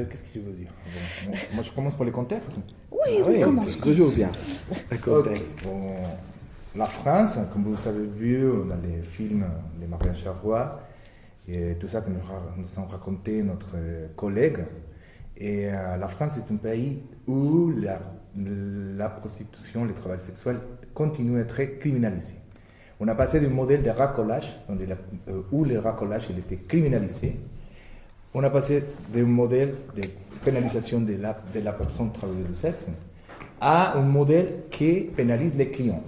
euh, qu'est-ce que je veux dire Bon, Moi, je commence par le contexte. Oui, Ah oui, oui, commence. Toujours bien. Le contexte. Ok. Bon, la France, comme vous avez vu dans les films de Marianne Charrois, et tout ça que nous, nous ont raconté notre collègue, et euh, la France est un pays où la, la prostitution, le travail sexuel continue à être criminalisé. On a passé du modèle de racolage, euh, où le racolage il était criminalisé, on a passé d'un modèle de pénalisation de la, de la personne travailleuse de sexe à un modèle qui pénalise les clients.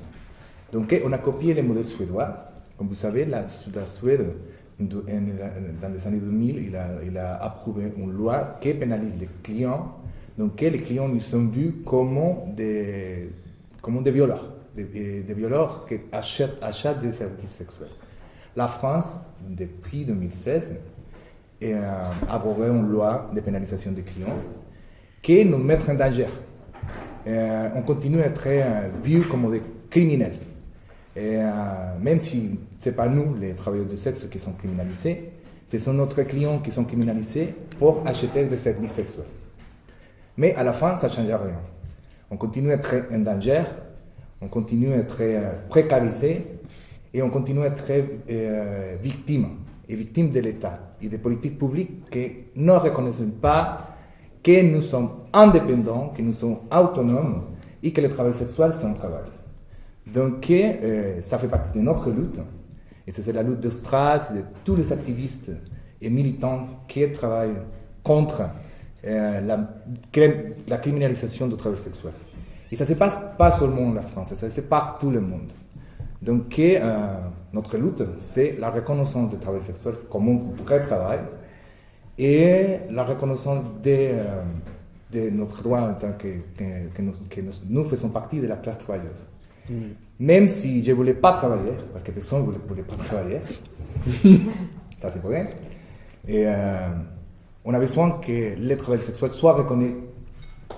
Donc on a copié le modèle suédois. Comme vous savez, la, Suède, dans les années 2000, il a, il a approuvé une loi qui pénalise les clients. Donc les clients nous sont vus comme des, comme des violeurs, des, des violeurs qui achètent, achètent des services sexuels. La France, depuis 2016, et, euh, abrogé une loi de pénalisation des clients qui nous met en danger. Euh, on continue à être euh, vus comme des criminels. Euh, même si ce n'est pas nous, les travailleurs de sexe, qui sont criminalisés, ce sont notre clients qui sont criminalisés pour acheter des services sexuels. Mais à la fin, ça ne change rien. On continue à être en danger, on continue à être euh, précarisé et on continue à être euh, victime, et victime de l'État et des politiques publiques qui ne reconnaissent pas que nous sommes indépendants, que nous sommes autonomes et que le travail sexuel, c'est un travail. Donc, euh, ça fait partie de notre lutte. Et c'est la lutte de Stras, de tous les activistes et militants qui travaillent contre euh, la, criminalisation du travail sexuel. Et ça ne se passe pas seulement en France, ça se passe partout le monde. Donc, euh, notre lutte, c'est la reconnaissance du travail sexuel comme un vrai travail et la reconnaissance de, euh, de notre droit en tant que, que, que, nous, que nous, nous, faisons partie de la classe travailleuse. Même si je ne voulais pas travailler, parce que personne ne voulait, voulait, pas travailler, ça c'est vrai, et euh, on a besoin que le travail sexuel soit reconnu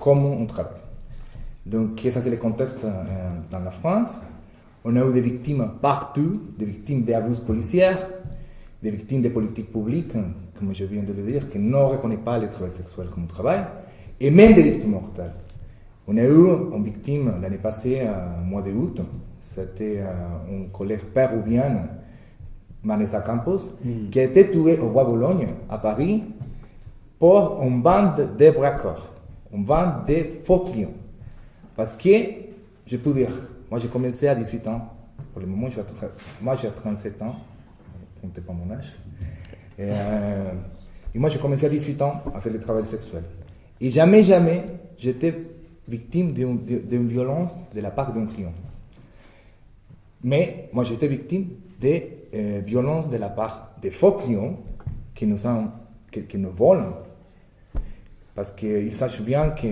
comme un travail. Donc, ça c'est le contexte euh, dans la France. On a eu des victimes partout, des victimes d'abus policiers, des victimes des politiques publiques, comme je viens de le dire, qui ne reconnaissent pas le travail sexuel comme travail, et même des victimes mortelles. On a eu une victime l'année passée, au mois d'août, c'était un collègue péruvien, Vanessa Campos, mm. qui a été tué au Roi Bologne, à Paris, pour une bande de braqueurs, une bande de faux clients. Parce que, je peux dire, moi j'ai commencé à 18 ans, pour le moment, moi j'ai 37 ans, ne comptez pas mon âge. Et, euh, et moi j'ai commencé à 18 ans à faire le travail sexuel. Et jamais, jamais, j'étais victime d'une violence de la part d'un client. Mais moi j'étais victime de euh, violences de la part des faux clients qui nous, qui nous volent. Parce qu'ils sachent bien que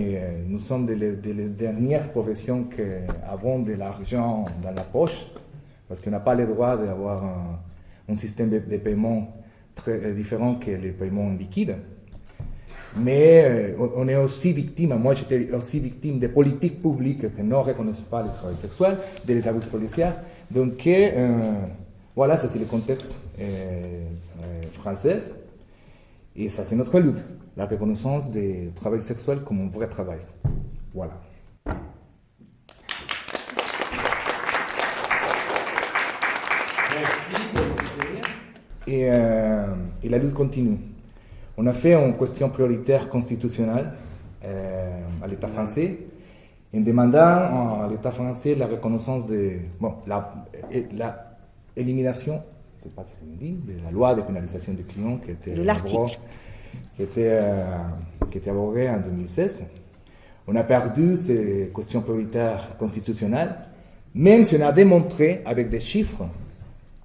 nous sommes des de les dernières professions qui avons de l'argent dans la poche, parce qu'on n'a pas le droit d'avoir un, un, système de, paiement très différent que les paiements liquides. Mais euh, on est aussi victime, moi j'étais aussi victime des politiques publiques qui ne reconnaissent pas le travail sexuel, des abus policiers. Donc euh, voilà, ça c'est le contexte euh, français. Et ça c'est notre lutte, la reconnaissance du travail sexuel comme un vrai travail. Voilà. Merci pour et, euh, et la lutte continue. On a fait une question prioritaire constitutionnelle euh, à l'État français en demandant à l'État français la reconnaissance de bon, la, la élimination, je ne sais pas si c'est dit, de la loi de pénalisation des clients qui était, de qui était, euh, qui était abrogée en 2016. On a perdu ces questions prioritaires constitutionnelles, même si on a démontré avec des chiffres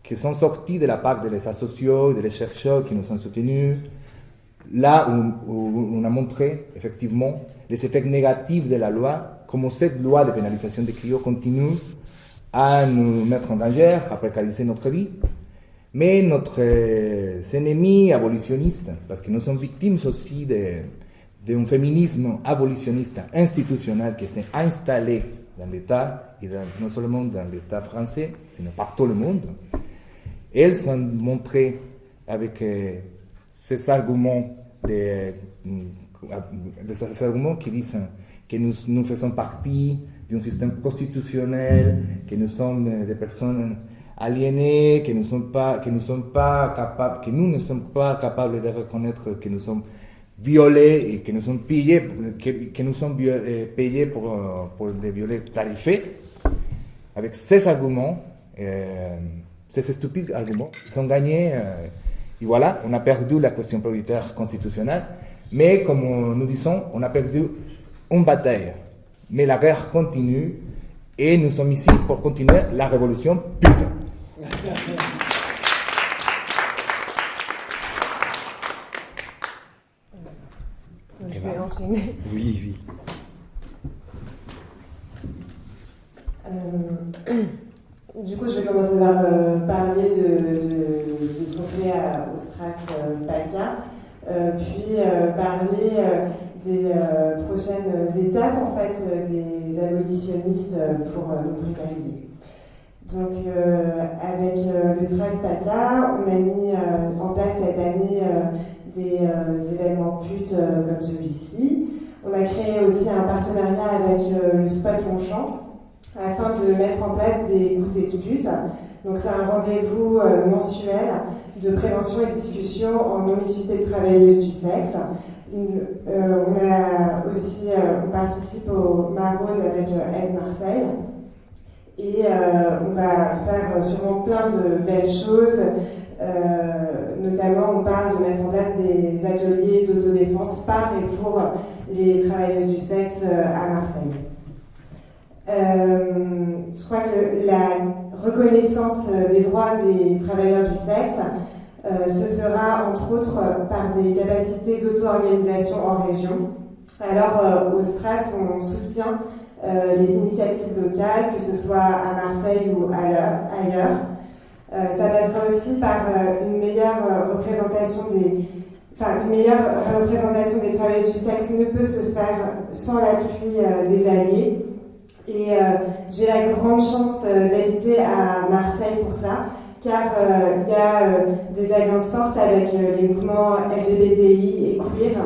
qui sont sortis de la part des sociaux, des chercheurs qui nous ont soutenus, là où, où, on a montré effectivement les effets négatifs de la loi, comment cette loi de pénalisation des clients continue à nous mettre en danger, à précariser notre vie. Mais notre euh, ennemis abolitionnistes, parce que nous sommes victimes aussi d'un féminisme abolitionniste institutionnel qui s'est installé dans l'État, et non seulement dans l'État français, sinon partout le monde, elles sont montrées avec euh, ces arguments de, de ces arguments qui disent que nous, nous faisons partie d'un système constitutionnel, que nous sommes des personnes aliénées, que nous, sommes pas, que nous, sommes pas capables, que nous ne sommes pas capables de reconnaître que nous sommes violés et que nous sommes payés, que, nous sommes euh, payés pour, euh, pour des violets tarifés. Avec ces arguments, euh, ces stupides arguments, ils ont gagné. et voilà, on a perdu la question prioritaire constitutionnelle. Mais comme nous disons, on a perdu une bataille. Mais la guerre continue et nous sommes ici pour continuer la révolution, putain. Je vais enchaîner. Oui, oui. Euh, du coup, je vais commencer par euh, parler de, de, de, ce qu'on fait à, au Stras euh, PACA, puis parler des prochaines étapes en fait des abolitionnistes pour nous précariser. Donc, avec le Stras PACA, on a mis en place cette année des événements putes comme celui-ci. On a créé aussi un partenariat avec le Spot Longchamp afin de mettre en place des goûters de pute. Donc c'est un rendez-vous euh, mensuel de prévention et discussion en non-mixité de travailleuses du sexe. Euh, on a aussi, euh, on participe au Maraude avec Aide Marseille. Et on va faire sûrement plein de belles choses. notamment, on parle de mettre en place des ateliers d'autodéfense par et pour les travailleuses du sexe à Marseille. Euh, je crois que la reconnaissance euh, des droits des travailleurs du sexe euh, se fera entre autres par des capacités d'auto-organisation en région. Alors au Stras, on soutient les initiatives locales, que ce soit à Marseille ou ailleurs. ça passera aussi par une meilleure représentation des, enfin, une meilleure représentation des travailleurs du sexe ne peut se faire sans l'appui des alliés. Et euh, j'ai la grande chance euh, d'habiter à Marseille pour ça, car euh, il y a des alliances fortes avec les mouvements LGBTI et queer.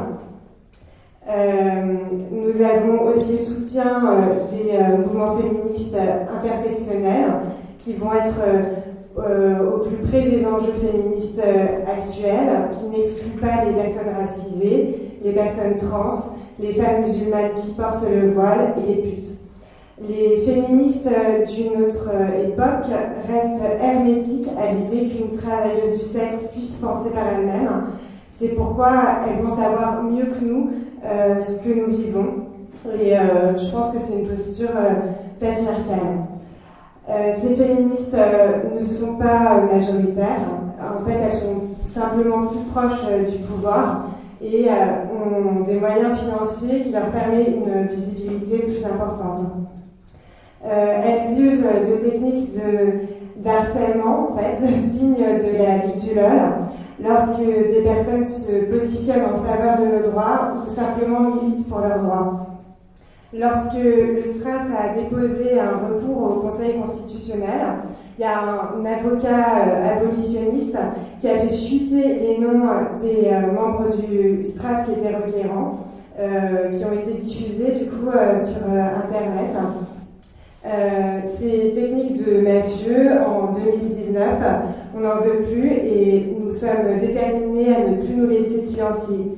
Nous avons aussi le soutien des mouvements féministes intersectionnels qui vont être au plus près des enjeux féministes actuels, qui n'excluent pas les personnes racisées, les personnes trans, les femmes musulmanes qui portent le voile et les putes. Les féministes d'une autre époque restent hermétiques à l'idée qu'une travailleuse du sexe puisse penser par elle-même. C'est pourquoi elles vont savoir mieux que nous euh, ce que nous vivons. Et euh, je pense que c'est une posture euh, patriarcale. ces féministes ne sont pas majoritaires. En fait, elles sont simplement plus proches du pouvoir et ont des moyens financiers qui leur permettent une visibilité plus importante. Elles usent de techniques de, d'harcèlement, en fait, dignes de la Ligue du LOL, lorsque des personnes se positionnent en faveur de nos droits ou simplement militent pour leurs droits. Lorsque le STRAS a déposé un recours au Conseil constitutionnel, il y a un, avocat euh, abolitionniste qui a fait fuiter les noms des euh, membres du STRAS qui étaient requérants, qui ont été diffusés du coup sur Internet. Euh, ces techniques de mafieux, en 2019, on n'en veut plus et nous sommes déterminés à ne plus nous laisser silencier.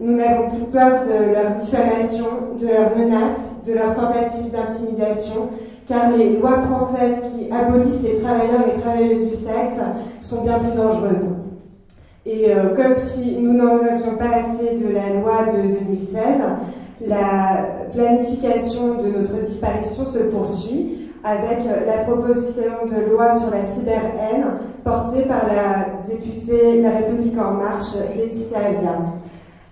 Nous n'avons plus peur de leur diffamation, de leurs menaces, de leurs tentatives d'intimidation, car les lois françaises qui abolissent les travailleurs et travailleuses du sexe sont bien plus dangereuses. Et euh, comme si nous n'en avions pas assez de la loi de 2016, la planification de notre disparition se poursuit avec la proposition de loi sur la cyber-haine portée par la députée La République En Marche, Laetitia Avia.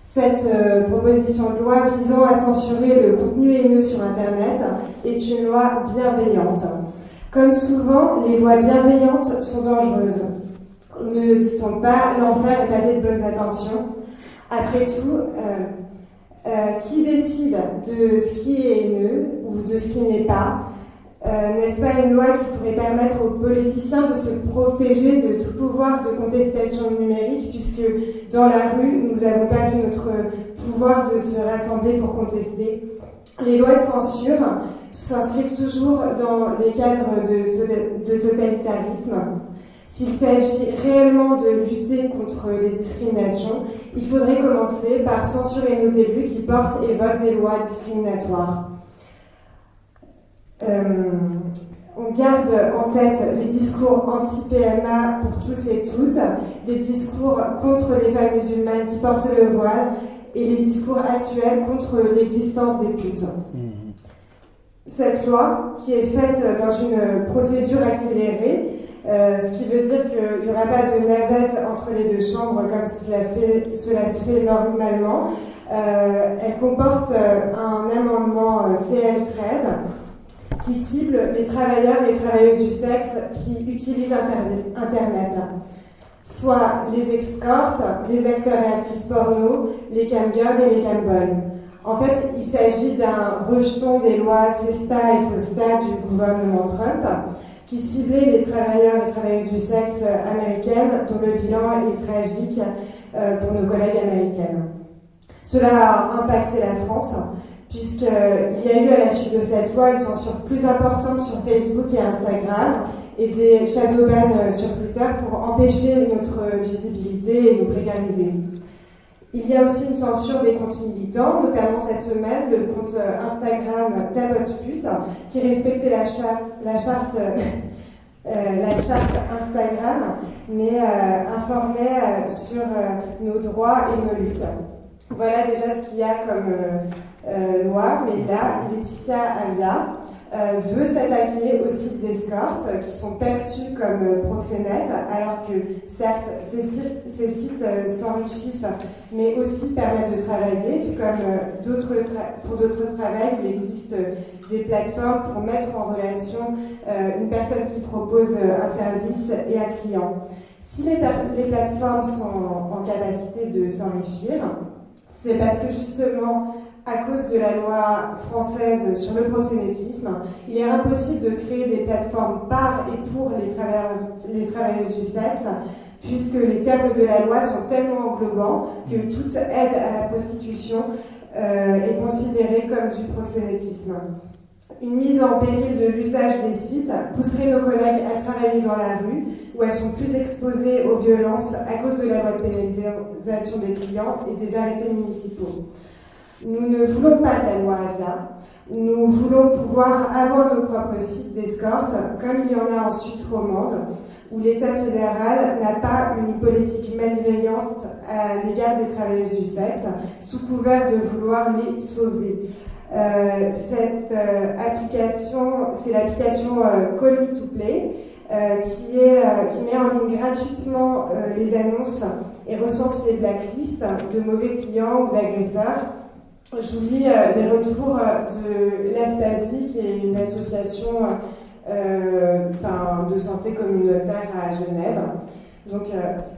Cette euh, proposition de loi visant à censurer le contenu haineux sur Internet est une loi bienveillante. Comme souvent, les lois bienveillantes sont dangereuses. Ne dit-on pas l'enfer est pavé de bonnes intentions? Après tout, euh, euh, qui décide de ce qui est haineux ou de ce qui n'est pas? Euh, N'est-ce pas une loi qui pourrait permettre aux politiciens de se protéger de tout pouvoir de contestation numérique, puisque dans la rue, nous avons perdu notre pouvoir de se rassembler pour contester? Les lois de censure s'inscrivent toujours dans les cadres de, de totalitarisme. S'il s'agit réellement de lutter contre les discriminations, il faudrait commencer par censurer nos élus qui portent et votent des lois discriminatoires. Euh, on garde en tête les discours anti-PMA pour tous et toutes, les discours contre les femmes musulmanes qui portent le voile et les discours actuels contre l'existence des putes. Mhm. Cette loi, qui est faite dans une procédure accélérée, euh, ce qui veut dire qu'il n'y aura pas de navette entre les deux chambres comme cela, fait, cela se fait normalement. Euh, elle comporte un amendement CL13 qui cible les travailleurs et travailleuses du sexe qui utilisent Internet, soit les escortes, les acteurs et actrices porno, les camgirls et les camboys. En fait, il s'agit d'un rejeton des lois CESTA et FOSTA du gouvernement Trump qui ciblait les travailleurs et travailleuses du sexe américaines, dont le bilan est tragique euh, pour nos collègues américaines. Cela a impacté la France, puisqu'il y a eu à la suite de cette loi une censure plus importante sur Facebook et Instagram et des shadow bans sur Twitter pour empêcher notre visibilité et nous précariser. Il y a aussi une censure des comptes militants, notamment cette semaine le compte euh, Instagram Pute, qui respectait la charte, la charte, euh, la charte Instagram, mais euh, informait sur nos droits et nos luttes. Voilà déjà ce qu'il y a comme loi, mais là, Laetitia Avia euh, veut s'attaquer aux sites d'escorte qui sont perçus comme euh, proxénètes, alors que certes, ces, sites euh, s'enrichissent, mais aussi permettent de travailler, tout comme pour d'autres travails, il existe des plateformes pour mettre en relation une personne qui propose un service et un client. Si les, les plateformes sont en capacité de s'enrichir, c'est parce que justement, à cause de la loi française sur le proxénétisme, il est impossible de créer des plateformes par et pour les, les travailleuses du sexe, puisque les termes de la loi sont tellement englobants que toute aide à la prostitution euh, est considérée comme du proxénétisme. Une mise en péril de l'usage des sites pousserait nos collègues à travailler dans la rue, où elles sont plus exposées aux violences à cause de la loi de pénalisation des clients et des arrêtés municipaux. Nous ne voulons pas de la loi Avia. Nous voulons pouvoir avoir nos propres sites d'escorte, comme il y en a en Suisse romande, où l'État fédéral n'a pas une politique malveillante à l'égard des travailleuses du sexe, sous couvert de vouloir les sauver. Euh, cette euh, application, c'est l'application euh, Call Me to Play, qui, qui met en ligne gratuitement les annonces et recense les blacklists de mauvais clients ou d'agresseurs je vous lis euh, les retours euh, de l'Aspasie, qui est une association euh, de santé communautaire à Genève. Donc,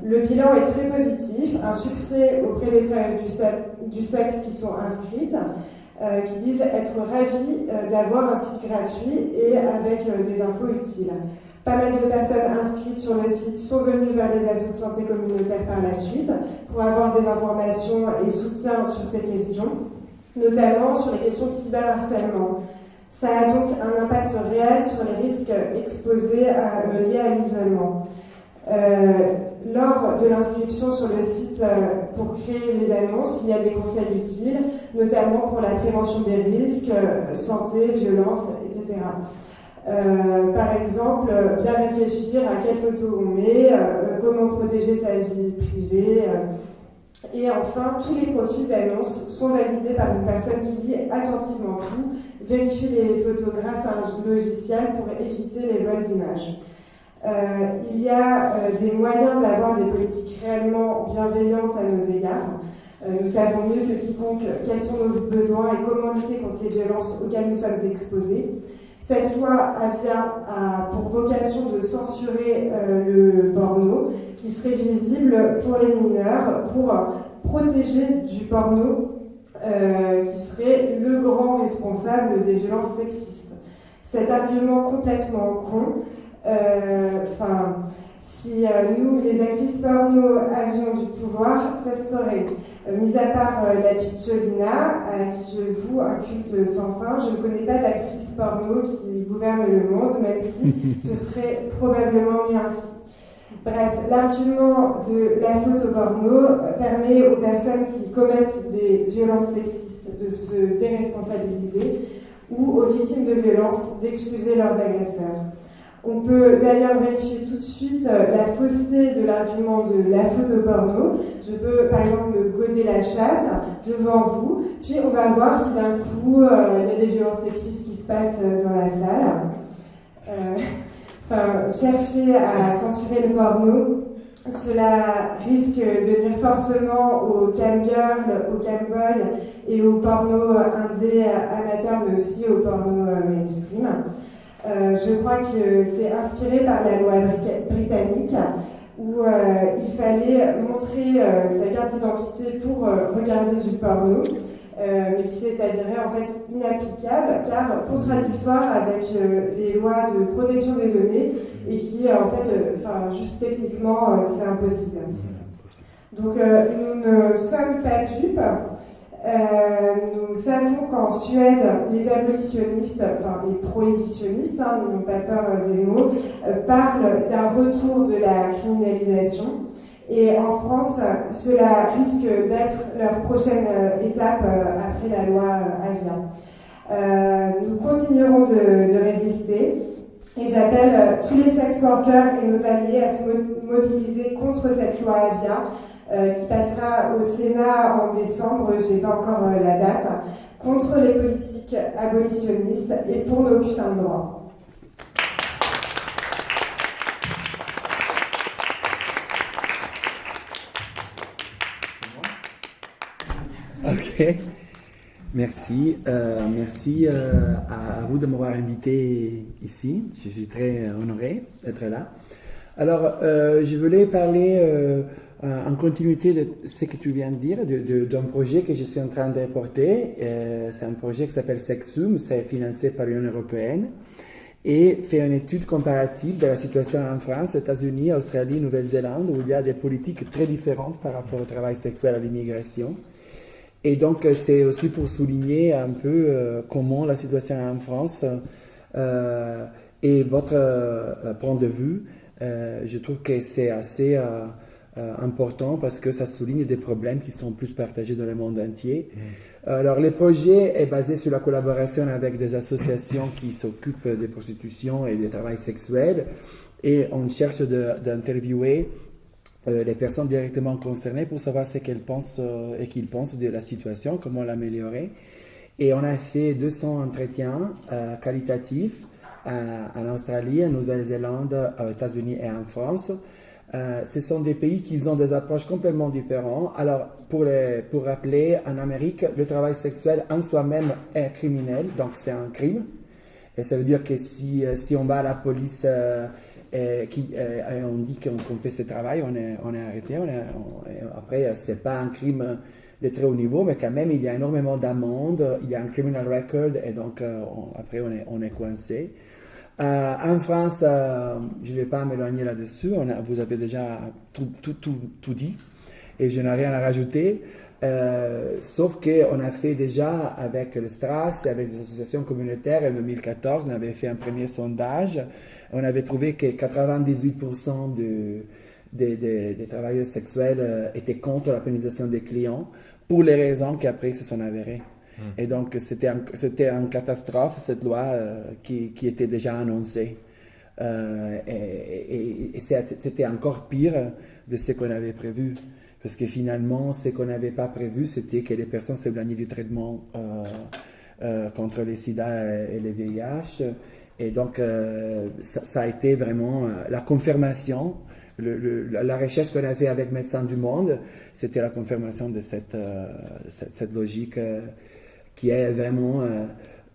le bilan est très positif, un succès auprès des travailleurs du, sexe qui sont inscrites, qui disent être ravis d'avoir un site gratuit et avec des infos utiles. Pas mal de personnes inscrites sur le site sont venues vers les assos de santé communautaire par la suite pour avoir des informations et soutien sur ces questions notamment sur les questions de cyberharcèlement. Ça a donc un impact réel sur les risques exposés euh, liés à l'isolement. Euh, lors de l'inscription sur le site euh, pour créer les annonces, il y a des conseils utiles, notamment pour la prévention des risques, santé, violence, etc. par exemple, bien réfléchir à quelle photo on met, comment protéger sa vie privée, et enfin, tous les profils d'annonce sont validés par une personne qui lit attentivement tout, vérifie les photos grâce à un logiciel pour éviter les bonnes images. Euh, il y a euh, des moyens d'avoir des politiques réellement bienveillantes à nos égards. Euh, nous savons mieux que quiconque quels sont nos besoins et comment lutter contre les violences auxquelles nous sommes exposés. Cette loi a pour vocation de censurer euh, le porno qui serait visible pour les mineurs pour protéger du porno euh, qui serait le grand responsable des violences sexistes. Cet argument complètement con, euh, enfin, si nous, les actrices porno, avions du pouvoir, ça serait mis à part la Cicciolina, à qui je voue un culte sans fin, je ne connais pas d'actrice porno qui gouverne le monde, même si ce serait probablement mieux ainsi. Bref, l'argument de la photo porno permet aux personnes qui commettent des violences sexistes de se déresponsabiliser ou aux victimes de violences d'excuser leurs agresseurs. On peut d'ailleurs vérifier tout de suite euh, la fausseté de l'argument de la photo porno. Je peux par exemple me goder la chatte devant vous, puis on va voir si d'un coup euh, il y a des violences sexistes qui se passent euh, dans la salle. enfin, chercher à censurer le porno, cela risque de nuire fortement aux camgirls, aux camboys et aux porno indé amateurs, mais aussi aux porno mainstream. Euh, je crois que c'est inspiré par la loi britannique où euh, il fallait montrer euh, sa carte d'identité pour regarder du porno, mais qui s'est avéré en fait inapplicable car contradictoire avec les lois de protection des données et qui en fait, enfin juste techniquement, c'est impossible. Donc nous ne sommes pas dupes. Euh, nous savons qu'en Suède, les abolitionnistes, enfin les prohibitionnistes, hein, pas peur euh, des mots, euh, parlent d'un retour de la criminalisation. Et en France, cela risque d'être leur prochaine étape après la loi Avia. nous continuerons de, de résister et j'appelle tous les sex workers et nos alliés à se mobiliser contre cette loi Avia qui passera au Sénat en décembre, j'ai pas encore euh, la date, contre les politiques abolitionnistes et pour nos putains de droits. Ok, merci. Euh, merci à, vous de m'avoir invité ici. Je suis très honoré d'être là. Alors, je voulais parler euh, en continuité de ce que tu viens de dire, d'un projet que je suis en train de porter. Euh, c'est un projet qui s'appelle Sexum, c'est financé par l'Union européenne et fait une étude comparative de la situation en France, États-Unis, Australie, Nouvelle-Zélande, où il y a des politiques très différentes par rapport au travail sexuel à l'immigration. Et donc, c'est aussi pour souligner un peu euh, comment la situation en France et votre point de vue. je trouve que c'est assez euh, important parce que ça souligne des problèmes qui sont plus partagés dans le monde entier. Mm. Alors, le projet est basé sur la collaboration avec des associations qui s'occupent des prostitutions et des travail sexuel et on cherche d'interviewer euh, les personnes directement concernées pour savoir ce qu'elles pensent euh, et qu'ils pensent de la situation, comment l'améliorer. Et on a fait 200 entretiens qualitatifs en Australie, en Nouvelle-Zélande, aux États-Unis et en France. Euh, ce sont des pays qui ont des approches complètement différentes. Alors, pour, pour rappeler, en Amérique, le travail sexuel en soi-même est criminel, donc c'est un crime. Et ça veut dire que si, euh, si on va à la police euh, et, qui, on dit qu'on fait ce travail, on est, arrêté. Après, ce n'est pas un crime de très haut niveau, mais quand même, il y a énormément d'amendes, il y a un criminal record, et donc après, on est, on est coincé. Euh, en France, euh, je ne vais pas m'éloigner là-dessus, vous avez déjà tout, tout, tout, tout, dit et je n'ai rien à rajouter. Euh, sauf qu'on a fait déjà avec le STRAS, avec des associations communautaires en 2014, on avait fait un premier sondage. On avait trouvé que 98% de, des travailleurs sexuels étaient contre la pénalisation des clients pour les raisons qu'après se sont avérées. Hmm. Et donc, c'était une catastrophe, cette loi euh, qui, qui, était déjà annoncée. Euh, et, et, c'était encore pire de ce qu'on avait prévu. Parce que finalement, ce qu'on n'avait pas prévu, c'était que les personnes s'éloignaient du traitement euh, contre les sida et les VIH. Et donc, ça, a été vraiment la confirmation. la recherche qu'on a fait avec Médecins du Monde, c'était la confirmation de cette, cette logique qui est vraiment, euh,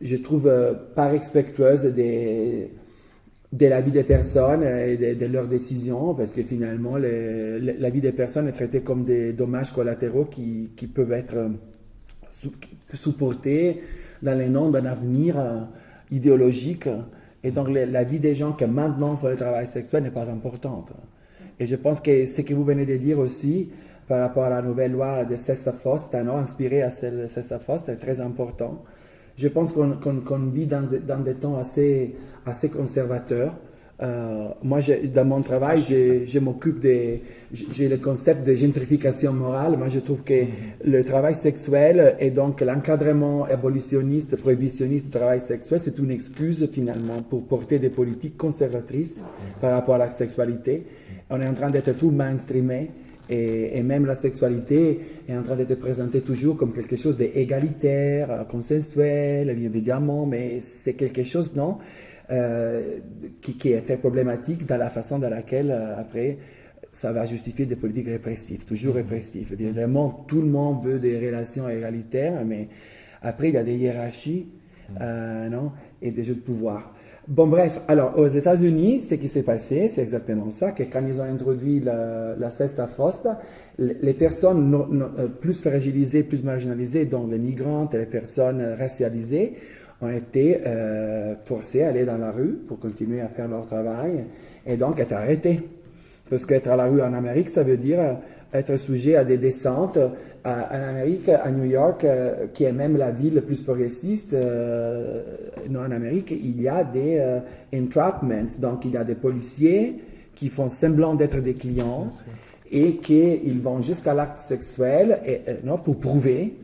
je trouve, euh, pas respectueuse de la vie des personnes et de, leurs décisions, parce que finalement, la vie des personnes est traitée comme des dommages collatéraux qui, peuvent être euh, supportés dans les noms d'un avenir idéologique. Et donc, la vie des gens qui maintenant font le travail sexuel n'est pas importante. Et je pense que ce que vous venez de dire aussi, par rapport à la nouvelle loi de Cessa Fost, inspiré à celle de Cessa Fost, c'est très important. Je pense qu'on vit dans, dans, des temps assez, assez conservateurs. Euh, moi, dans mon travail, je, m'occupe des. J'ai le concept de gentrification morale. Moi, je trouve que mm-hmm. le travail sexuel et donc l'encadrement abolitionniste, prohibitionniste du travail sexuel, c'est une excuse finalement pour porter des politiques conservatrices mm-hmm. par rapport à la sexualité. On est en train d'être tout mainstreamé. Et, et, même la sexualité est en train d'être présentée toujours comme quelque chose d'égalitaire, consensuel, évidemment, mais c'est quelque chose, non euh, qui, qui, était problématique dans la façon dans laquelle, euh, après, ça va justifier des politiques répressives, toujours mhm. répressives. Évidemment, tout le monde veut des relations égalitaires, mais après, il y a des hiérarchies mhm. euh, non, et des jeux de pouvoir. Bon, bref, alors aux États-Unis, ce qui s'est passé, c'est exactement ça, que quand ils ont introduit la, cesta fosta, les personnes plus fragilisées, plus marginalisées, dont les migrantes et les personnes racialisées, ont été euh, forcés à aller dans la rue pour continuer à faire leur travail et donc être arrêtés. Parce qu'être à la rue en Amérique, ça veut dire euh, être sujet à des descentes. en Amérique, à New York, euh, qui est même la ville la plus progressiste, non, en Amérique, il y a des entrapments. Donc, il y a des policiers qui font semblant d'être des clients et qui vont jusqu'à l'acte sexuel non, pour prouver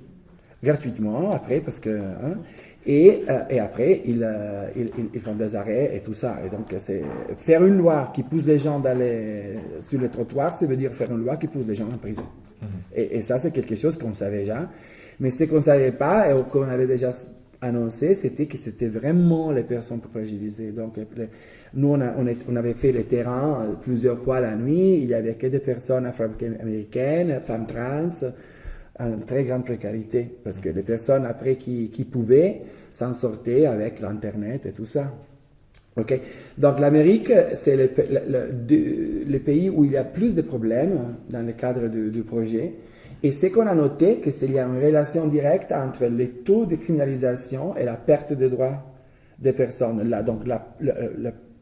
gratuitement après, parce que... Hein, et, euh, et après, euh, ils, ils, font des arrêts et tout ça. Et donc, c'est faire une loi qui pousse les gens d'aller sur le trottoir, ça veut dire faire une loi qui pousse les gens en prison. Mhm. et, et, ça, c'est quelque chose qu'on savait déjà. Mais ce qu'on ne savait pas et qu'on avait déjà annoncé, c'était que c'était vraiment les personnes fragilisées. Donc, nous, on, on, on, avait fait le terrain euh, plusieurs fois la nuit. Il n'y avait que des personnes afro-américaines, femmes trans, en très grande précarité, parce que les personnes après qui, pouvaient s'en sortaient avec l'Internet et tout ça. Ok, Donc l'Amérique, c'est le, le, pays où il y a plus de problèmes dans le cadre du, projet. Et ce qu'on a noté, c'est qu'il y a une relation directe entre les taux de criminalisation et la perte de droits des personnes. Là, donc la,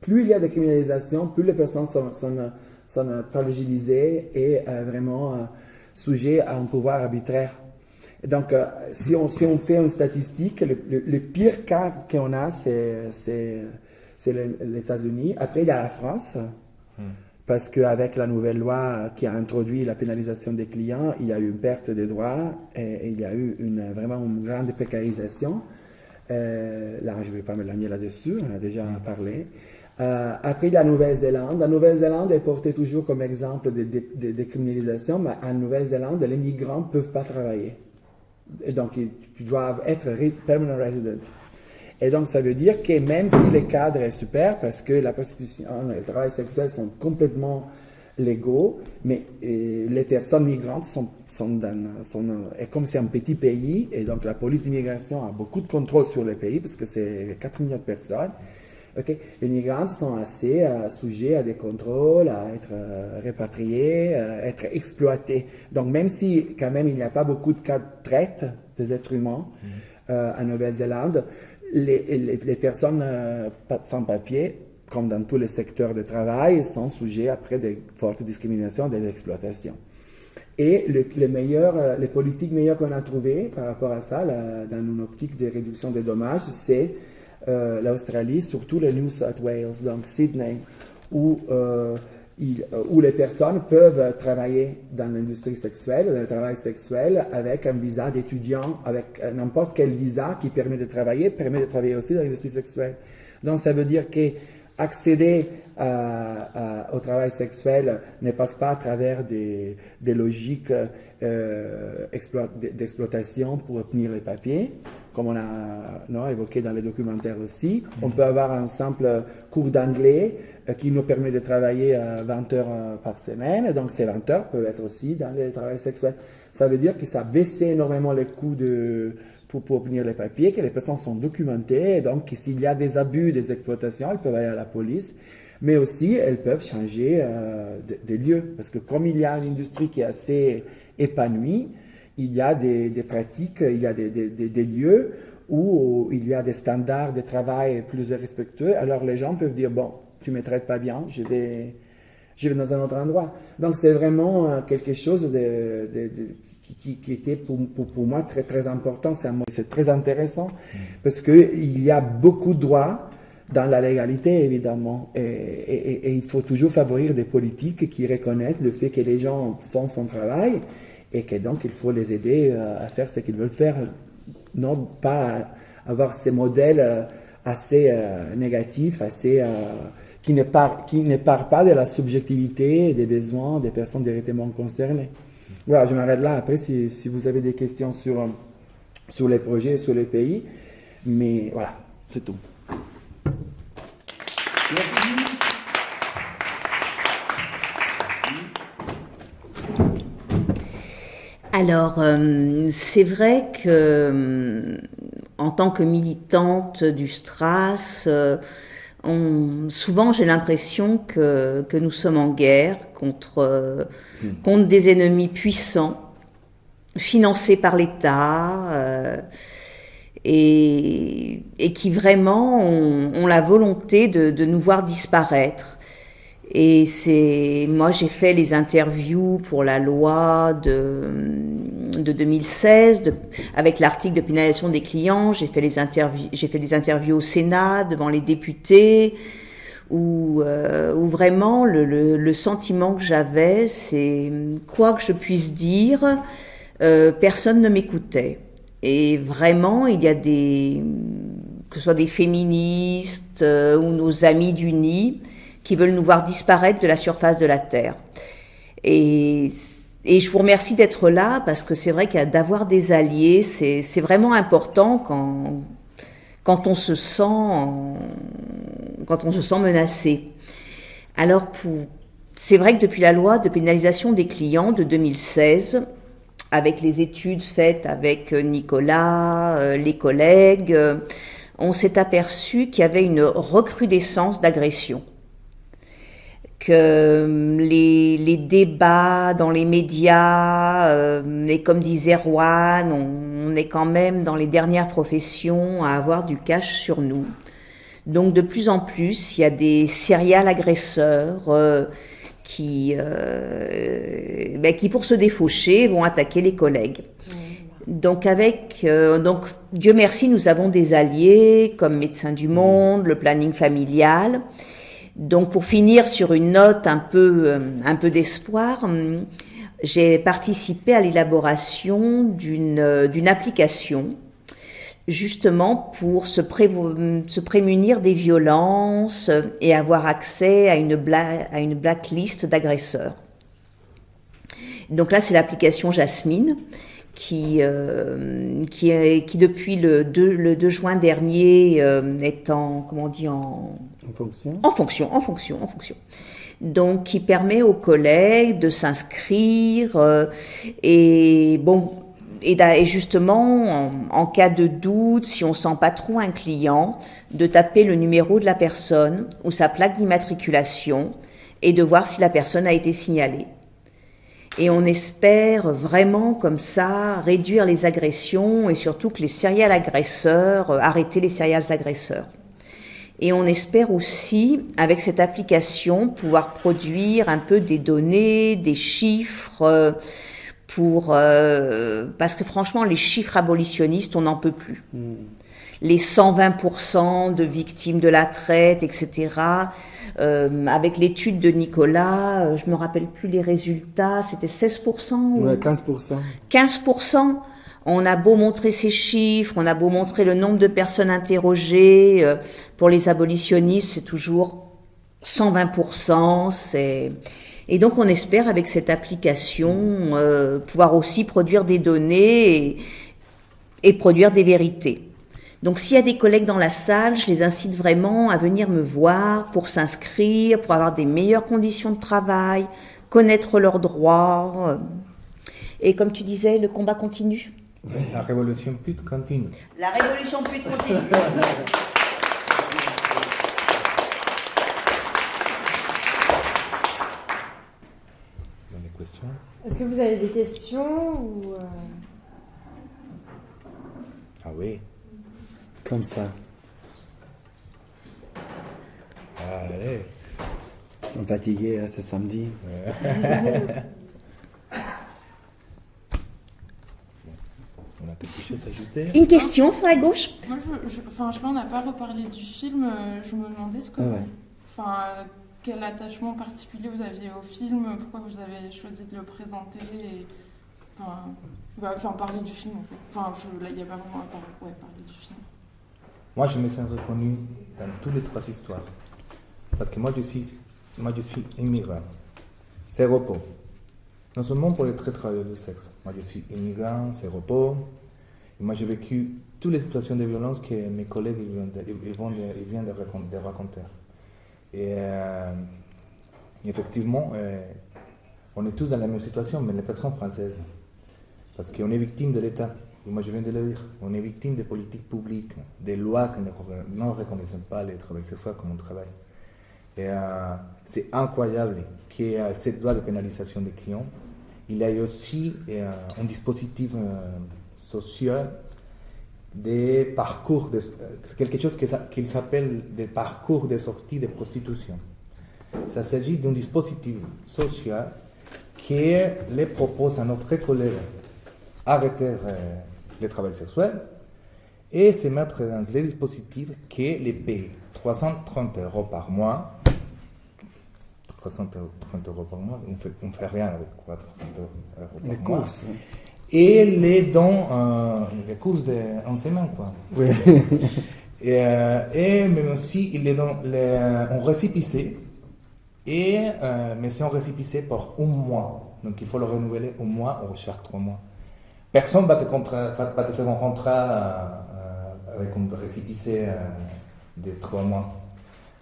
plus il y a de criminalisation, plus les personnes sont, sont, sont fragilisées et euh, vraiment... Euh, sujet à un pouvoir arbitraire. donc, euh, si, on, si on fait une statistique, le, pire cas qu'on a, c'est les États-Unis. Après, il y a la France, hmm. parce qu'avec la nouvelle loi qui a introduit la pénalisation des clients, il y a eu une perte de droits et, il y a eu une, vraiment une grande précarisation. Euh, là, je ne vais pas me l'amener là-dessus, on a déjà hmm. parlé. Euh, après la Nouvelle-Zélande, la Nouvelle-Zélande est portée toujours comme exemple de, décriminalisation, mais en Nouvelle-Zélande, les migrants ne peuvent pas travailler. Et donc, tu dois être permanent resident. Et donc, ça veut dire que même si le cadre est super, parce que la prostitution et le travail sexuel sont complètement légaux, mais les personnes migrantes sont, dans, et comme c'est un petit pays, et donc la police d'immigration a beaucoup de contrôle sur le pays, parce que c'est 4 millions de personnes, les migrants sont assez euh, sujets à des contrôles, à être euh, répatriés, à euh, être exploités. Donc même si quand même il n'y a pas beaucoup de cas de traite des êtres humains mm. en Nouvelle-Zélande, les, les, personnes sans papier, comme dans tous les secteurs de travail, sont sujets après de fortes discriminations, des exploitations. Et le, meilleur, les politiques meilleures qu'on a trouvées par rapport à ça, dans une optique de réduction des dommages, c'est euh, l'Australie, surtout le New South Wales, donc Sydney, où, euh, euh, où les personnes peuvent travailler dans l'industrie sexuelle, dans le travail sexuel, avec un visa d'étudiant, avec n'importe quel visa qui permet de travailler, permet de travailler aussi dans l'industrie sexuelle. Donc ça veut dire que accéder au travail sexuel ne passe pas à travers des, des logiques d'exploitation pour obtenir les papiers, comme on a évoqué dans les documentaires aussi. On peut avoir un simple cours d'anglais euh, qui nous permet de travailler 20 heures euh, par semaine. donc, ces 20 heures peuvent être aussi dans le travail sexuel. Ça veut dire que ça a baissé énormément les coûts de, pour, obtenir les papiers, que les personnes sont documentées. Et donc, s'il y a des abus, des exploitations, elles peuvent aller à la police. Mais aussi, elles peuvent changer euh, de, de, lieu. Parce que comme il y a une industrie qui est assez épanouie, il y a des, pratiques, il y a des, lieux où il y a des standards de travail plus respectueux. Alors les gens peuvent dire, bon, tu ne me traites pas bien, je vais je vais dans un autre endroit. Donc c'est vraiment euh, quelque chose qui, était pour, moi très très important. C'est très intéressant parce qu'il y a beaucoup de droits dans la légalité, évidemment. Et, il faut toujours favoriser des politiques qui reconnaissent le fait que les gens font son travail et que donc il faut les aider euh, à faire ce qu'ils veulent faire, non pas avoir ces modèles euh, assez euh, négatifs, assez, qui, ne part pas de la subjectivité des besoins des personnes directement concernées. Voilà, je m'arrête là. Après, si, si, vous avez des questions sur, sur les projets, sur les pays, mais voilà, c'est tout. Alors, euh, c'est vrai que euh, en tant que militante du Stras, euh, souvent j'ai l'impression que, nous sommes en guerre contre, hmm. contre des ennemis puissants, financés par l'État. Et, qui vraiment ont, la volonté de, de, nous voir disparaître. Et c'est, moi, j'ai fait les interviews pour la loi de, de 2016, avec l'article de pénalisation des clients. J'ai fait les interviews, j'ai fait des interviews au Sénat devant les députés, où, euh, où vraiment le, le, le sentiment que j'avais, c'est quoi que je puisse dire, euh, personne ne m'écoutait. Et vraiment, il y a des, que ce soit des féministes euh, ou nos amis du nid, qui veulent nous voir disparaître de la surface de la Terre. Et, et je vous remercie d'être là parce que c'est vrai qu'il d'avoir des alliés, c'est vraiment important quand, quand on se sent quand on se sent menacé. Alors c'est vrai que depuis la loi de pénalisation des clients de 2016, avec les études faites avec Nicolas, euh, les collègues, on s'est aperçu qu'il y avait une recrudescence d'agressions euh, les, les, débats dans les médias, euh, et comme disait Juan, on, est quand même dans les dernières professions à avoir du cash sur nous. Donc de plus en plus, il y a des serial agresseurs euh, qui, euh, ben, qui, pour se défaucher, vont attaquer les collègues. Donc avec, donc Dieu merci, nous avons des alliés comme Médecins du Monde, le planning familial. Donc pour finir sur une note un peu, euh, un peu d'espoir, hum, j'ai participé à l'élaboration d'une euh, application justement pour se, prémunir des violences et avoir accès à une, à une blacklist d'agresseurs. Donc là, c'est l'application Jasmine qui, euh, qui, est, qui depuis le 2, le 2 juin dernier euh, est en, comment on dit, en, en fonction, en fonction, en fonction, en fonction. Donc, qui permet aux collègues de s'inscrire euh, et bon, et, et justement, en, en, cas de doute, si on sent pas trop un client, de taper le numéro de la personne ou sa plaque d'immatriculation et de voir si la personne a été signalée. Et on espère vraiment comme ça réduire les agressions et surtout que les serial agresseurs, euh, arrêter les serial agresseurs. Et on espère aussi, avec cette application, pouvoir produire un peu des données, des chiffres, euh, pour euh, parce que franchement, les chiffres abolitionnistes, on n'en peut plus. Hmm. Les 120% de victimes de la traite, etc. Euh, avec l'étude de Nicolas, euh, je me rappelle plus les résultats, c'était 16% ou 15%. 15%. On a beau montrer ces chiffres, on a beau montrer le nombre de personnes interrogées, euh, pour les abolitionnistes, c'est toujours 120%. C'est et donc on espère avec cette application pouvoir aussi produire des données et produire des vérités. Donc s'il y a des collègues dans la salle, je les incite vraiment à venir me voir pour s'inscrire, pour avoir des meilleures conditions de travail, connaître leurs droits. Et comme tu disais, le combat continue. La révolution pute continue. La révolution pute continue. Est-ce que vous avez des questions ou euh? Ah oui. Comme ça. Allez. Ils sont fatigués, hein, c'est samedi. On a quelque chose à ajouter Une question, frère gauche Moi, je, je- enfin, je sais pas, on n'a pas reparlé du film. euh, Je me demandais ce que, Ah ouais. enfin, quel attachement particulier vous aviez au film, pourquoi vous avez choisi de le présenter, et, enfin, bah, enfin, parler du film en fait. Enfin, il n'y a pas vraiment à parler, ouais, parler du film. Moi, je me sens reconnu dans toutes les trois histoires. Parce que moi, je suis, moi, je suis immigrant. C'est repos. Non seulement pour les très travailleurs du sexe. Moi, je suis immigrant, c'est repos. Moi, j'ai vécu toutes les situations de violence que mes collègues viennent de, ils de- ils viennent de de raconter. Et euh, effectivement, euh, on est tous dans la même situation, mais les personnes françaises. Parce qu'on est victime de l'État. Moi, je viens de le dire. On est victime des politiques publiques, des lois qui ne reconnaissent pas les travailleurs sexuels comme un travail. Et euh, c'est incroyable y ait cette loi de pénalisation des clients. Il y a aussi euh, un dispositif euh, social des parcours, de, euh, quelque chose que ça- qu'il s'appelle des parcours de sortie de prostitution. Ça s'agit d'un dispositif social qui les propose à notre collègue arrêter euh, le travail sexuel et se mettre dans les dispositifs qui les paye 330 euros par mois. 330 euros par mois, on ne fait, on fait rien avec quoi 300 euros par Les mois. courses. Et les dons, euh, les courses d'enseignement, quoi. Oui. Et, euh, et même aussi, ils les donnent les, en. Et, euh, mais c'est en récipicé pour un mois. Donc il faut le renouveler un mois ou chaque trois mois. Personne ne va te, contra- va- te faire un contrat euh, avec un récipicé euh, de trois mois.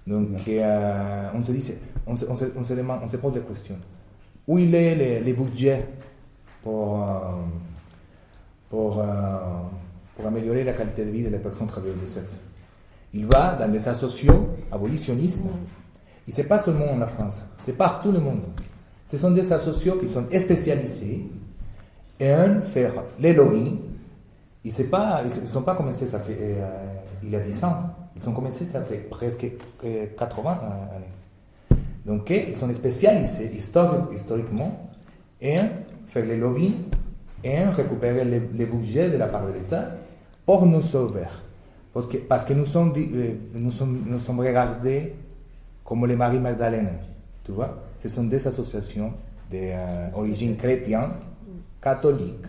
Donc euh, on se dit, on se, on se- on se demande, on se pose des questions. Où il est les, les budgets pour, pour, pour améliorer la qualité de vie des personnes travailleuses du sexe? Il va dans les associations abolitionnistes. Et ce n'est pas seulement en la France, c'est partout le monde. Ce sont des associations qui sont spécialisées en faire les lobbies. Ils ne sont pas commencés, ça fait, euh, il y a 10 ans. Ils ont commencé, ça fait presque euh, 80 années. Donc, euh, ils sont spécialisés histori- historiquement en faire les lobbies et en récupérer les, les budgets de la part de l'État pour nous sauver. Parce que, parce que nous, sommes, euh, nous, sommes, nous sommes regardés comme les Marie Magdalene. Tu vois Ce sont des associations d'origine chrétienne, catholique.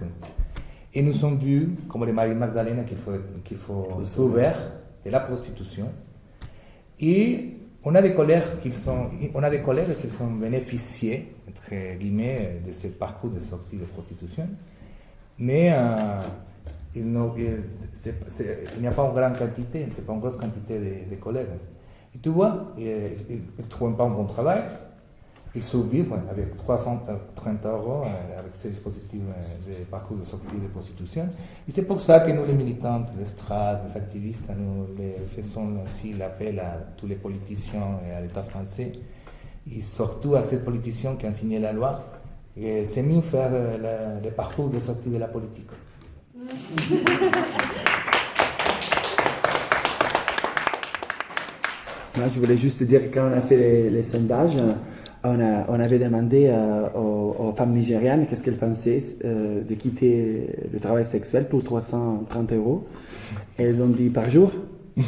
Et nous sommes vus comme les Marie Magdalene qu'il faut, qu'il faut sauver de la prostitution. Et on a des collègues qui sont, on a des collègues qui sont bénéficiés, entre guillemets, de ce parcours de sortie de prostitution. Mais euh, il n'y a pas une grande quantité, c'est pas une grosse quantité de, de collègues. Et tu vois, ils ne trouvent pas un bon travail, ils survivent avec 330 euros, euh, avec ces dispositifs euh, de parcours de sortie de prostitution. Et c'est pour ça que nous, les militantes, les strates, les activistes, nous faisons aussi l'appel à tous les politiciens et à l'État français, et surtout à ces politiciens qui ont signé la loi. C'est mieux faire euh, le parcours de sortie de la politique. Moi, je voulais juste dire quand on a fait les, sondages, on, a, on avait demandé euh, aux, aux femmes nigérianes qu'est-ce qu'elles pensaient euh, de quitter le travail sexuel pour 330 euros. Elles ont dit par jour.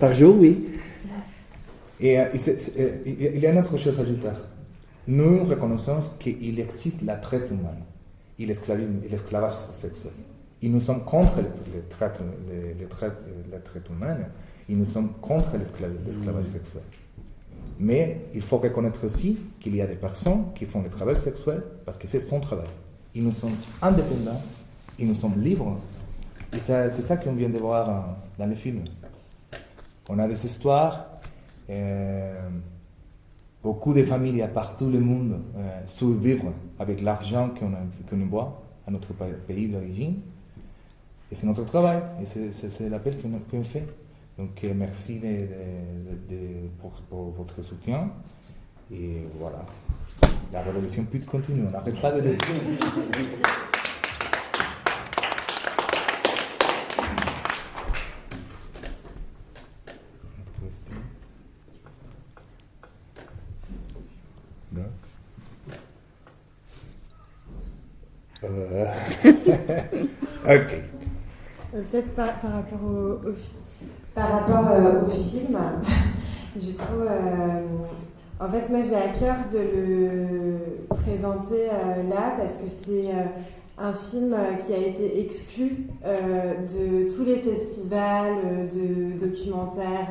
par jour, oui. Et, euh, et il y a une autre chose à ajouter. Nous reconnaissons qu'il existe la traite humaine et l'esclavage sexuel. Et nous sommes contre les, les, les la traite humaine et nous sommes contre l'esclav- l'esclavage sexuel. Mais il faut reconnaître aussi qu'il y a des personnes qui font le travail sexuel parce que c'est son travail. Et nous sommes indépendants, et nous sommes libres. Et c'est ça qu'on vient de voir euh, dans le film. On a des histoires. euh, beaucoup de familles à partout le monde euh, survivent avec l'argent qu'on qu'on boit à notre pa- pays d'origine. Et c'est notre travail, et c'est- l'appel qu'on fait. Donc euh, merci de, de, de, pour, pour, votre soutien. Et voilà, la révolution peut continuer, on n'arrête pas de le euh. euh... ok. Peut-être par, par rapport au, au par rapport au film, du coup, en fait, moi j'ai à cœur de le présenter là parce que c'est un film qui a été exclu de tous les festivals de documentaires.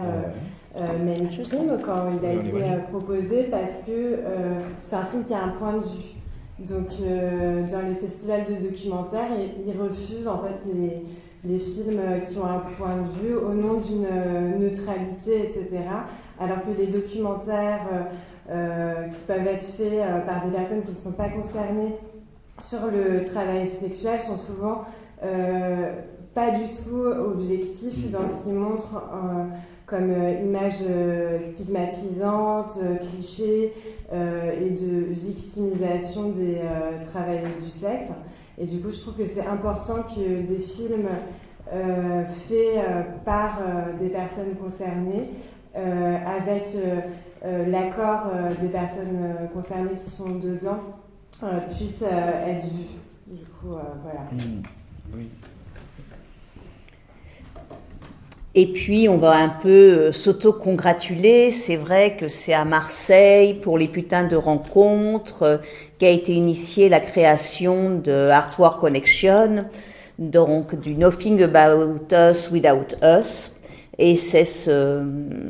Euh, mainstream quand il a été euh, proposé parce que euh, c'est un film qui a un point de vue. Donc dans les festivals de documentaires, ils, refusent en fait les, les, films qui ont un point de vue au nom d'une neutralité, etc. Alors que les documentaires qui peuvent être faits par des personnes qui ne sont pas concernées sur le travail sexuel sont souvent pas du tout objectifs dans ce qu'ils montrent comme euh, image euh, stigmatisante, euh, cliché et de victimisation des travailleuses du sexe. Et du coup, je trouve que c'est important que des films faits par des personnes concernées, avec l'accord des personnes concernées qui sont dedans, puissent être vus. Du coup, voilà. Mmh. Oui. Et puis, on va un peu euh, s'auto-congratuler. C'est vrai que c'est à Marseille, pour les putains de rencontres, euh, qu'a été initiée la création de Artwork Connection, donc du Nothing About Us Without Us. Et c'est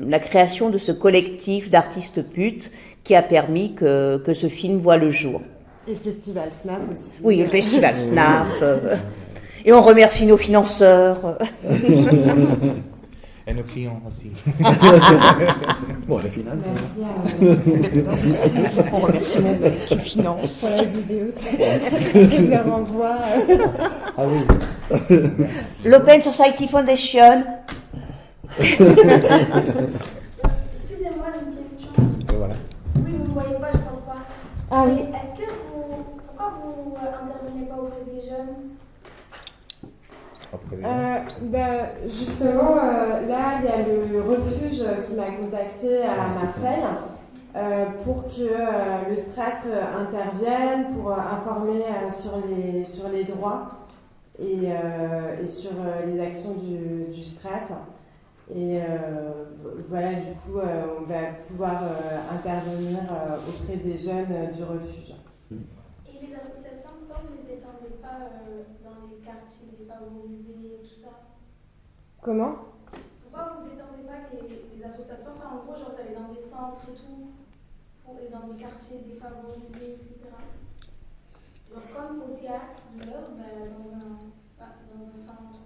la création de ce collectif d'artistes putes qui a permis que, que, ce film voit le jour. Et le Festival Snap aussi. Oui, le Festival Snap. Euh, et on remercie nos financeurs. Et nos clients aussi. bon, les finances. Merci à On remercie mon mec qui finance. Pour la vidéo, je la renvoie. Ah oui. L'Open Society Foundation. Excusez-moi, j'ai une question. Et voilà. Oui, vous ne voyez pas, je pense pas. Ah oui. Est-ce que vous. Pourquoi vous intervenez pas auprès des jeunes euh, ben, justement, euh, là, il y a le refuge qui m'a contacté à ah, Marseille euh, pour que le stress intervienne, pour informer sur, les, sur les droits et, et sur les actions du, du stress. Et voilà, du coup, on va pouvoir intervenir auprès des jeunes du refuge. Et les associations, pourquoi vous ne les étendez pas quartiers défavorisés, tout ça Comment? Pourquoi vous n'étendez pas les, associations? Enfin, en gros, genre, aller dans des centres et tout, pour, et dans des quartiers défavorisés, etc. Genre, comme au théâtre de l'heure, ben, dans, un, dans un centre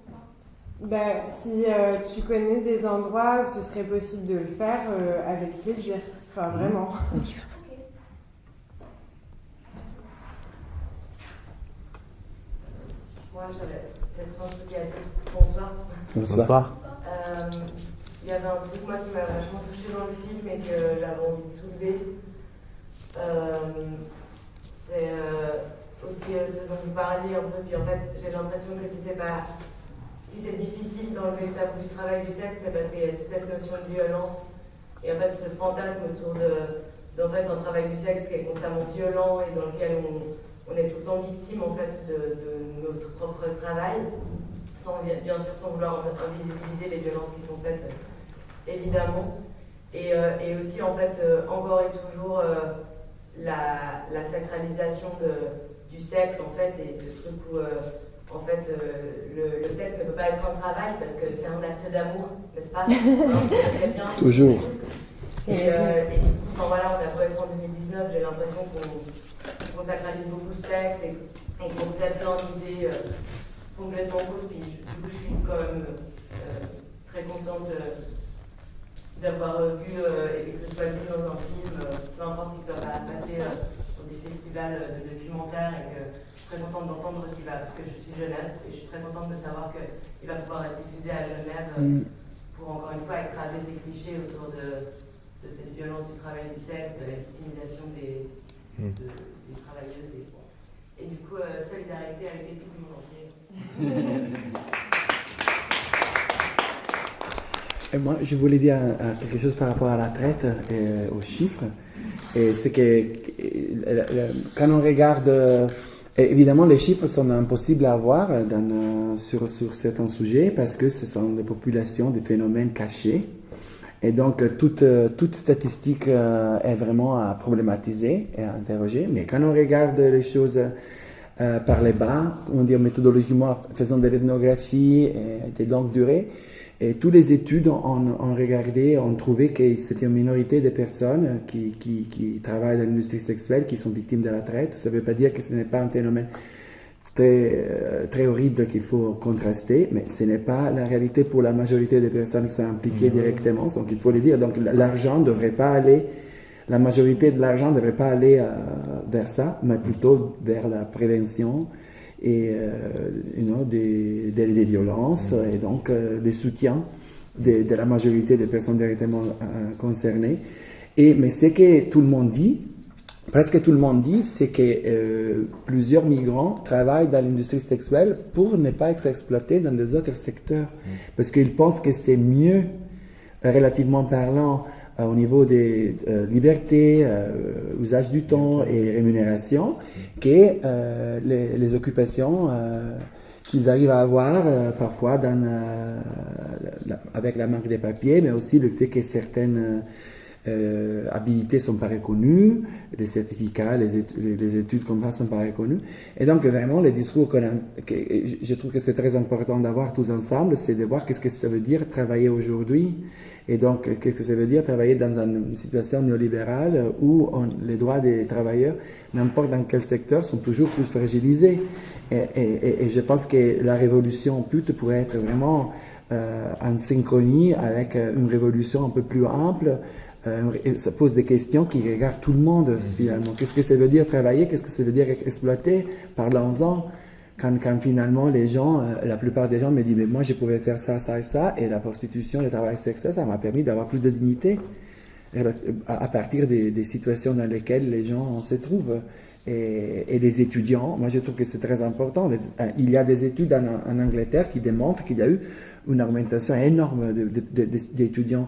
ben, si euh, tu connais des endroits où ce serait possible de le faire, euh, avec plaisir. Enfin, vraiment. Peut-être un truc à dire. Bonsoir. Bonsoir. Euh, il y avait un truc, moi, qui m'a vachement touché dans le film et que j'avais envie de soulever. Euh, c'est euh, aussi ce dont vous parliez un peu. Puis en fait, j'ai l'impression que si c'est pas. Si c'est difficile d'enlever le tabou du travail du sexe, c'est parce qu'il y a toute cette notion de violence. Et en fait, ce fantasme autour de, d'en fait, un travail du sexe qui est constamment violent et dans lequel on, on est tout le temps victime en fait de, notre propre travail, sans, bien sûr sans vouloir invisibiliser les violences qui sont faites, évidemment. Et, euh, et aussi en fait euh, encore et toujours euh, la, la, sacralisation de, du sexe en fait et ce truc où en fait le, le, sexe ne peut pas être un travail parce que c'est un acte d'amour, n'est-ce pas? Bien, Toujours. Et, et, enfin, voilà, on a beau être en 2019, j'ai l'impression qu'on on sacralise beaucoup le sexe et, qu'on se fait plein d'idées euh, complètement fausses. Puis du coup, je suis quand même euh, très contente d'avoir vu et que ce soit vu dans un film, peu importe qu'il soit pas passé sur des festivals de documentaires et que je suis très contente d'entendre qu'il va, parce que je suis Genève et je suis très contente de savoir qu'il va pouvoir être diffusé à Genève mm. pour encore une fois écraser ces clichés autour de, de cette violence du travail du sexe, de la victimisation des. De, des travailleuses. Et, et du coup, euh, solidarité avec les du monde entier. Et moi, je voulais dire euh, quelque chose par rapport à la traite et aux chiffres. Et c'est que quand on regarde évidemment, les chiffres sont impossibles à avoir dans, sur, sur certains sujets parce que ce sont des populations, des phénomènes cachés. Et donc, toute, toute statistique est vraiment à problématiser et à interroger. Mais quand on regarde les choses par les bas, on dit méthodologiquement, faisant de l'ethnographie et des longues durées, et toutes les études ont, regardé, ont trouvé que c'était une minorité de personnes qui, qui travaillent dans l'industrie sexuelle qui sont victimes de la traite. Ça ne veut pas dire que ce n'est pas un phénomène très, euh, très horrible qu'il faut contraster, mais ce n'est pas la réalité pour la majorité des personnes qui sont impliquées directement. Donc il faut le dire. Donc l'argent ne devrait pas aller, la majorité de l'argent ne devrait pas aller euh, vers ça, mais plutôt vers la prévention et euh, des, des, violences et donc euh, le soutien de, de, la majorité des personnes directement concernées. Et, mais ce que tout le monde dit, presque tout le monde dit, c'est que euh, plusieurs migrants travaillent dans l'industrie sexuelle pour ne pas être exploités dans des autres secteurs. Mm. Parce qu'ils pensent que c'est mieux, relativement parlant, euh, au niveau des euh, libertés, euh, usage du temps et rémunération, que les, les, occupations qu'ils arrivent à avoir parfois dans, avec la marque des papiers, mais aussi le fait que certaines euh, habilités sont pas reconnues, les certificats, les, études, les études comme ça sont pas reconnues. Et donc vraiment, les discours que, je trouve que c'est très important d'avoir tous ensemble, c'est de voir qu'est-ce que ça veut dire travailler aujourd'hui et donc, qu'est-ce que ça veut dire travailler dans une situation néolibérale où les droits des travailleurs, n'importe dans quel secteur, sont toujours plus fragilisés. Et, je pense que la révolution pute pourrait être vraiment euh, en synchronie avec euh, une révolution un peu plus ample. Euh, ça pose des questions qui regardent tout le monde finalement. Qu'est-ce que ça veut dire travailler? Qu'est-ce que ça veut dire exploiter Parlons-en quand, quand, finalement les gens, euh, la plupart des gens me disent, mais moi je pouvais faire ça, ça et ça, et la prostitution, le travail sexuel, ça m'a permis d'avoir plus de dignité à, partir des, des, situations dans lesquelles les gens se trouvent. Et, et les étudiants, moi je trouve que c'est très important. Euh, il y a des études en, en Angleterre qui démontrent qu'il y a eu une augmentation énorme d'étudiants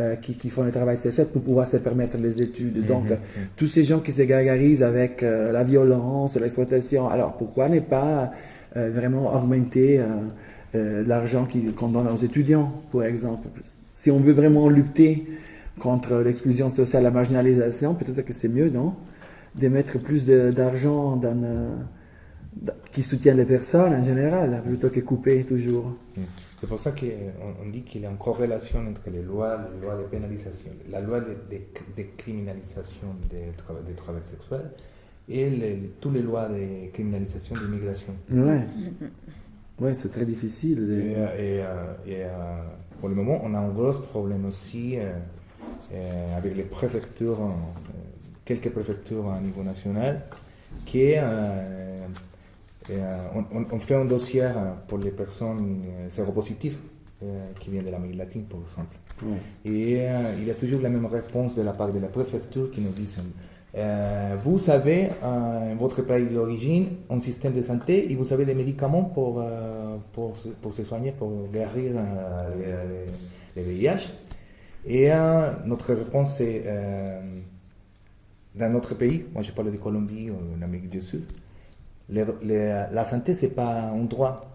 euh, qui, qui, font le travail sexuel pour pouvoir se permettre les études. Mhm, Donc, mhm. tous ces gens qui se gargarisent avec euh, la violence, l'exploitation, alors pourquoi ne pas euh, vraiment augmenter l'argent qu'on donne aux étudiants, par exemple? Si on veut vraiment lutter contre l'exclusion sociale, la marginalisation, peut-être que c'est mieux, non? De mettre plus d'argent dans qui soutient les personnes en général, plutôt que couper toujours. Mhm. C'est pour ça qu'on dit qu'il y a une corrélation entre les lois, les lois de pénalisation, la loi de, criminalisation des, travail, des travail sexuels et les, toutes les lois de criminalisation de l'immigration. Ouais, ouais c'est très difficile. Et, euh, euh, pour le moment, on a un gros problème aussi euh, avec les préfectures, quelques préfectures à niveau national, qui est euh, on, fait un dossier euh, pour les personnes euh, séropositives qui viennent de l'Amérique latine, par exemple. Et il y a toujours la même réponse de la part de la préfecture qui nous dit vous avez votre pays d'origine un système de santé et vous avez des médicaments pour, pour, pour se soigner, pour guérir les, VIH. Et notre réponse c'est dans notre pays, moi je parle de Colombie ou d'Amérique du Sud, la santé, ce n'est pas un droit.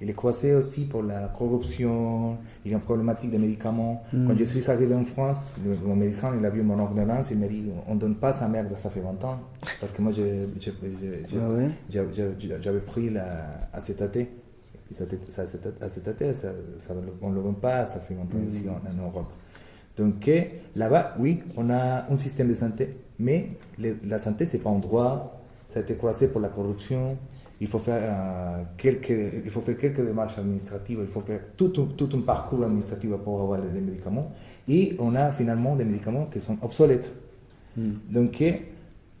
Il est coincé aussi pour la corruption, il y a une problématique des médicaments. Mm. Quand je suis arrivé en France, mon médecin, il a vu mon ordonnance, il m'a dit on ne donne pas sa merde, ça fait 20 ans. Parce que moi, j'avais pris la ça, on ne le donne pas, ça fait 20 ans ici en, Europe. Donc là-bas, oui, on a un système de santé, mais la santé, ce n'est pas un droit, ça a été croisé pour la corruption. Il faut faire, euh, quelques, il faut faire quelques démarches administratives, il faut faire tout, tout, un parcours administratif pour avoir des médicaments. Et on a finalement des médicaments qui sont obsolètes. Hmm. Donc,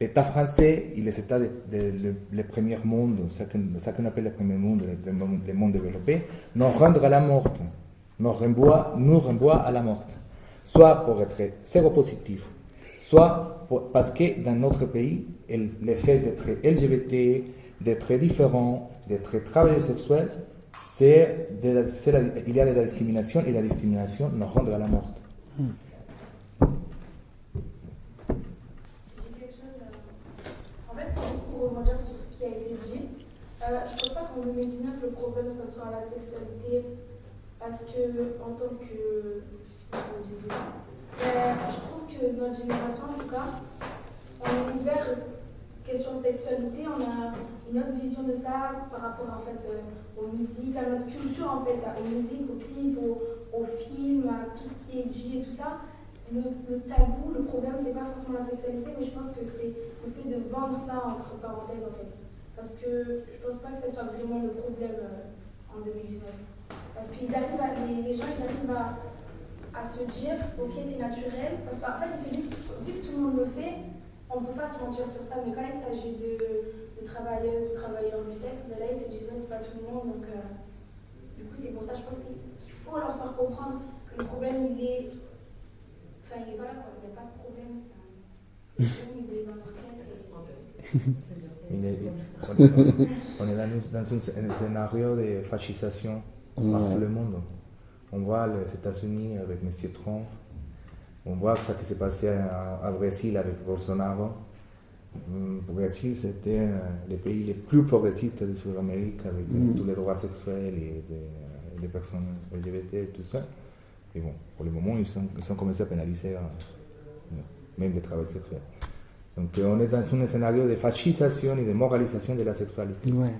l'État français et les États des premiers mondes, ce qu'on appelle les premiers mondes, les, mondes développés, nous rendent à la mort, nous renvoient, nous renvoient à la mort. Soit pour être séropositif, soit parce que dans notre pays, le fait d'être LGBT, d'être différent, d'être travailleur sexuel, c'est il y a de la discrimination et la discrimination nous rend à la mort. Hmm. Dit Euh, je pense pas qu'en 2019, le problème, ça soit la sexualité, parce que, en tant que. Trouve notre génération, en tout cas, on est ouvert question sexualité, on a une autre vision de ça par rapport en fait euh, aux musiques, à notre culture en fait, aux musiques, aux clips, aux, films, à tout ce qui est J et tout ça. Le, tabou, le problème, c'est pas forcément la sexualité, mais je pense que c'est le fait de vendre ça entre parenthèses en fait. Parce que je pense pas que ce soit vraiment le problème euh, en 2019. Parce qu'ils arrivent les, les gens ils arrivent à, à se dire, ok, c'est naturel. Parce qu'en fait, ils se disent, vu que tout le monde le fait, on ne peut pas se mentir sur ça. Mais quand il s'agit de, de travailleuses, de travailleurs du sexe, ben là, ils se disent, ouais, c'est pas tout le monde. Donc, euh, du coup, c'est pour ça, je pense qu'il faut leur faire comprendre que le problème, il est. Enfin, il n'est pas là, quoi. Il n'y a pas de problème. c'est un- Le problème, il est dans leur tête. et- est- on est dans, un, scénario de fascisation Ouais. partout le monde. On voit les États-Unis avec M. Trump. On voit ce qui s'est passé au Brésil avec Bolsonaro. Le Brésil, c'était euh, le pays le plus progressiste de Sud-Amérique avec euh, Mhm. tous les droits sexuels et des, des personnes LGBT et tout ça. Et bon, pour le moment, ils ont, ils ont commencé à pénaliser euh, même le travail sexuel. Donc euh, on est dans un scénario de fascisation et de moralisation de la sexualité. Ouais.